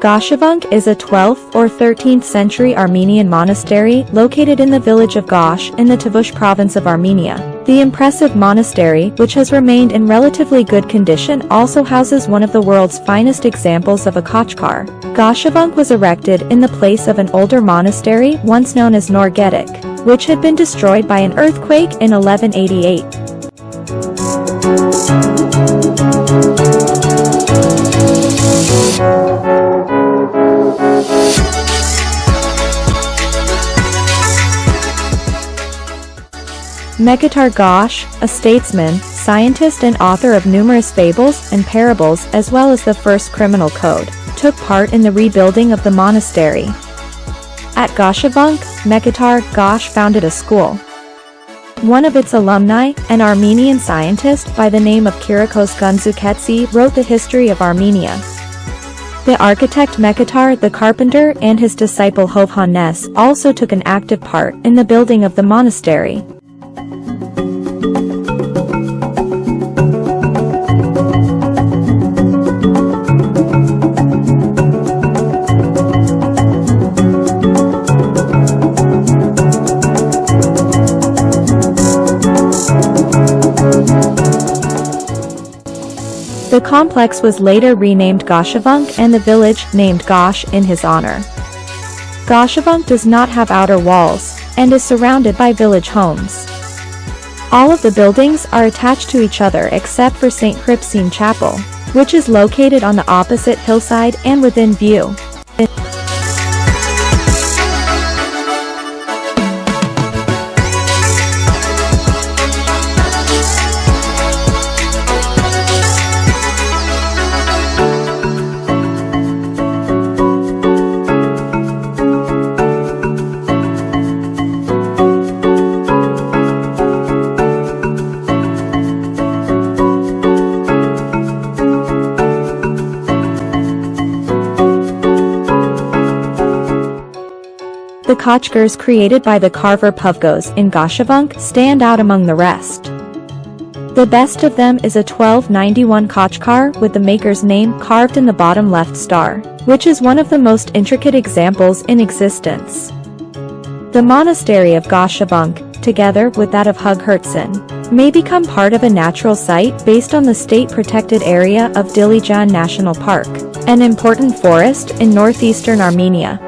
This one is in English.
Goshavunk is a 12th or 13th century Armenian monastery located in the village of Gosh in the Tavush province of Armenia. The impressive monastery, which has remained in relatively good condition also houses one of the world's finest examples of a Khachkar. Goshavunk was erected in the place of an older monastery once known as Nor Getik, which had been destroyed by an earthquake in 1188. Mkhitar Gosh, a statesman, scientist and author of numerous fables and parables as well as the first criminal code, took part in the rebuilding of the monastery. At Goshavunk, Mkhitar Gosh founded a school. One of its alumni, an Armenian scientist by the name of Kirakos Gandzaketsi wrote the history of Armenia. The architect Mkhitar the carpenter and his disciple Hovhannes also took an active part in the building of the monastery. Complex was later renamed Goshavunk and the village named Gosh in his honor. Goshavunk does not have outer walls and is surrounded by village homes. All of the buildings are attached to each other except for St. Hripsime Chapel, which is located on the opposite hillside and within view. The Khachkars created by the carver Puvgos in Goshavunk stand out among the rest. The best of them is a 1291 Khachkar with the maker's name carved in the bottom left star, which is one of the most intricate examples in existence. The monastery of Goshavunk, together with that of Hug may become part of a natural site based on the state-protected area of Dilijan National Park, an important forest in northeastern Armenia.